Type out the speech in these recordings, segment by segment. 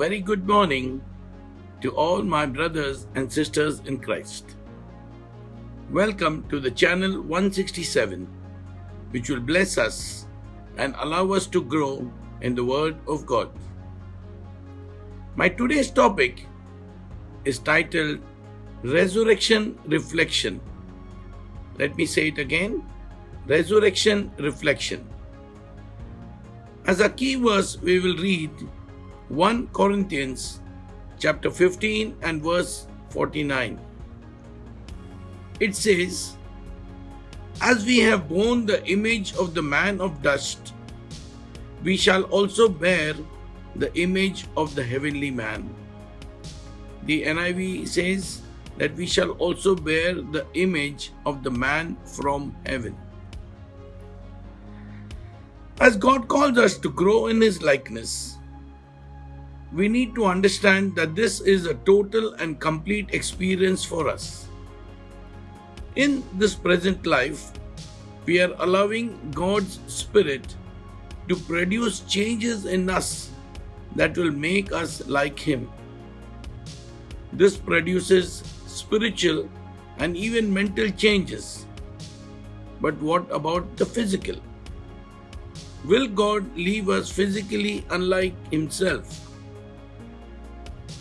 very good morning to all my brothers and sisters in Christ. Welcome to the channel 167, which will bless us and allow us to grow in the Word of God. My today's topic is titled Resurrection Reflection. Let me say it again Resurrection Reflection. As a key verse, we will read 1 Corinthians chapter 15 and verse 49. It says, As we have borne the image of the man of dust, we shall also bear the image of the heavenly man. The NIV says that we shall also bear the image of the man from heaven. As God calls us to grow in His likeness, we need to understand that this is a total and complete experience for us. In this present life, we are allowing God's Spirit to produce changes in us that will make us like Him. This produces spiritual and even mental changes. But what about the physical? Will God leave us physically unlike Himself?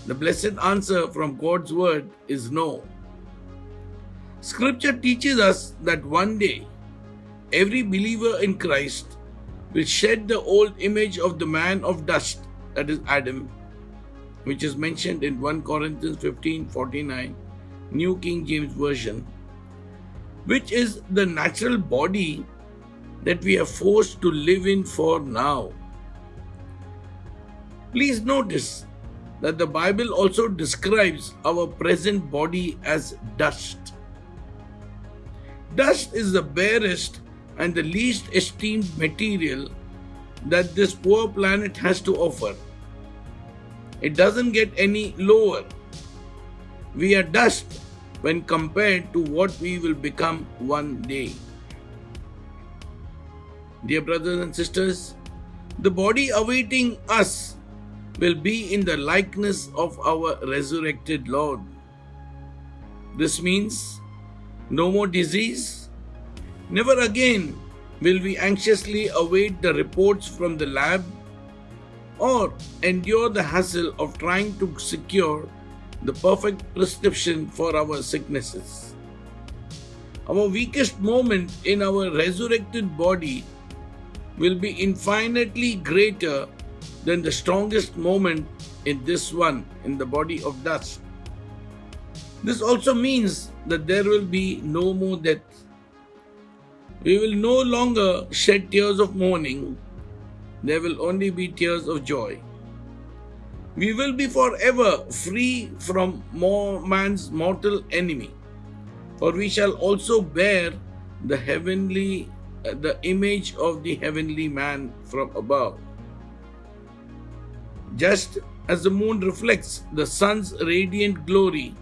The blessed answer from God's word is no. Scripture teaches us that one day every believer in Christ will shed the old image of the man of dust, that is Adam, which is mentioned in 1 Corinthians 15 49, New King James Version, which is the natural body that we are forced to live in for now. Please notice that the Bible also describes our present body as dust. Dust is the barest and the least esteemed material that this poor planet has to offer. It doesn't get any lower. We are dust when compared to what we will become one day. Dear brothers and sisters, the body awaiting us will be in the likeness of our resurrected Lord. This means no more disease. Never again will we anxiously await the reports from the lab or endure the hassle of trying to secure the perfect prescription for our sicknesses. Our weakest moment in our resurrected body will be infinitely greater than the strongest moment in this one, in the body of dust. This also means that there will be no more death. We will no longer shed tears of mourning, there will only be tears of joy. We will be forever free from man's mortal enemy, for we shall also bear the heavenly, the image of the heavenly man from above. Just as the moon reflects the sun's radiant glory,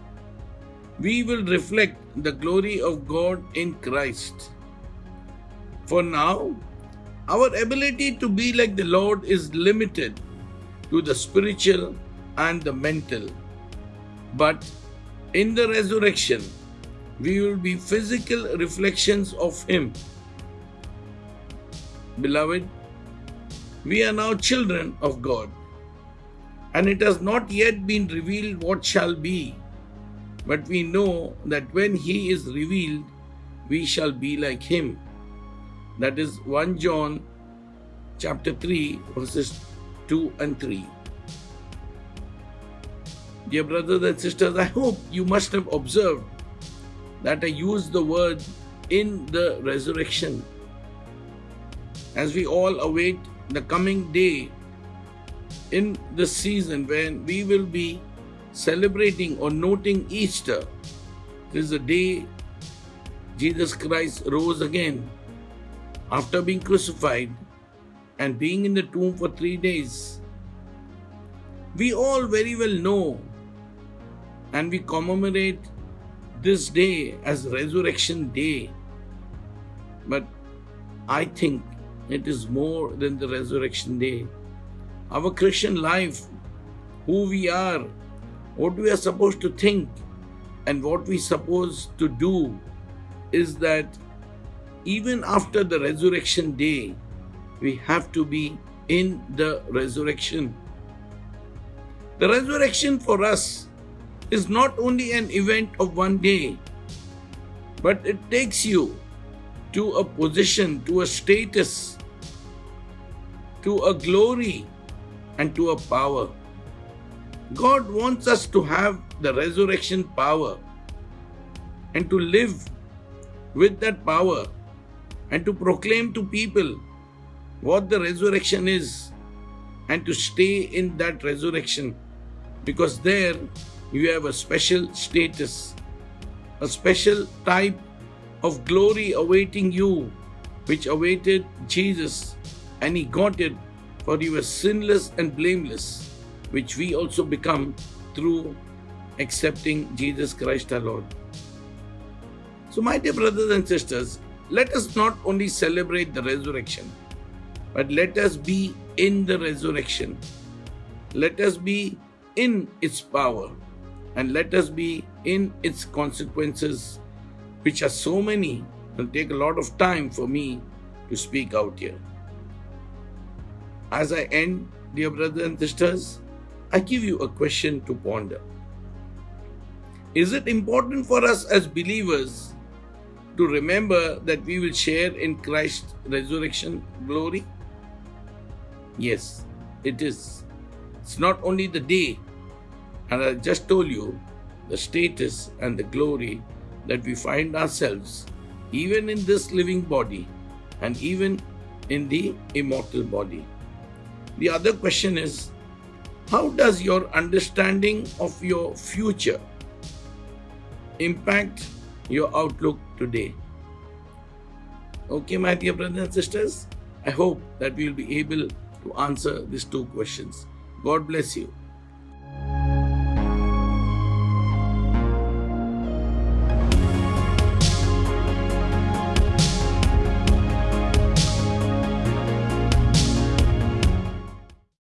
we will reflect the glory of God in Christ. For now, our ability to be like the Lord is limited to the spiritual and the mental. But in the resurrection, we will be physical reflections of Him. Beloved, we are now children of God and it has not yet been revealed what shall be. But we know that when he is revealed, we shall be like him. That is 1 John chapter 3 verses 2 and 3. Dear brothers and sisters, I hope you must have observed that I used the word in the resurrection. As we all await the coming day in this season when we will be celebrating or noting Easter. This is the day Jesus Christ rose again after being crucified and being in the tomb for three days. We all very well know and we commemorate this day as Resurrection Day. But I think it is more than the Resurrection Day. Our Christian life who we are, what we are supposed to think, and what we supposed to do is that even after the resurrection day, we have to be in the resurrection. The resurrection for us is not only an event of one day, but it takes you to a position, to a status, to a glory, and to a power. God wants us to have the resurrection power and to live with that power and to proclaim to people what the resurrection is and to stay in that resurrection because there you have a special status, a special type of glory awaiting you, which awaited Jesus, and he got it, for he was sinless and blameless, which we also become through accepting Jesus Christ our Lord. So, my dear brothers and sisters, let us not only celebrate the resurrection, but let us be in the resurrection. Let us be in its power and let us be in its consequences, which are so many. It'll take a lot of time for me to speak out here. As I end, dear brothers and sisters, I give you a question to ponder. Is it important for us as believers to remember that we will share in Christ's resurrection glory? Yes, it is. It's not only the day, and I just told you the status and the glory that we find ourselves, even in this living body and even in the immortal body. The other question is how does your understanding of your future impact your outlook today? Okay, my dear brothers and sisters, I hope that we'll be able to answer these two questions. God bless you.